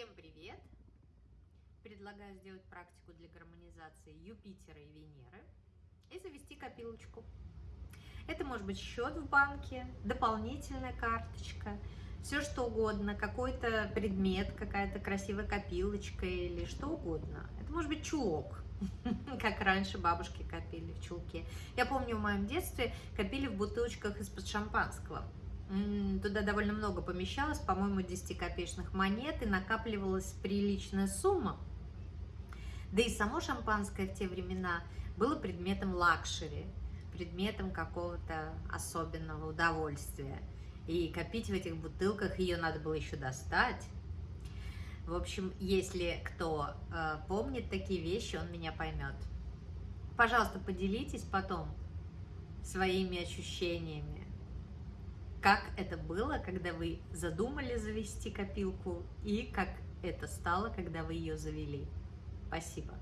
Всем привет! Предлагаю сделать практику для гармонизации Юпитера и Венеры и завести копилочку. Это может быть счет в банке, дополнительная карточка, все что угодно, какой-то предмет, какая-то красивая копилочка или что угодно. Это может быть чулок, как раньше бабушки копили в чулке. Я помню в моем детстве копили в бутылочках из-под шампанского. Туда довольно много помещалось, по-моему, 10-копеечных монет, и накапливалась приличная сумма. Да и само шампанское в те времена было предметом luxury, предметом какого-то особенного удовольствия. И копить в этих бутылках ее надо было еще достать. В общем, если кто э, помнит такие вещи, он меня поймет. Пожалуйста, поделитесь потом своими ощущениями как это было, когда вы задумали завести копилку и как это стало, когда вы ее завели. Спасибо.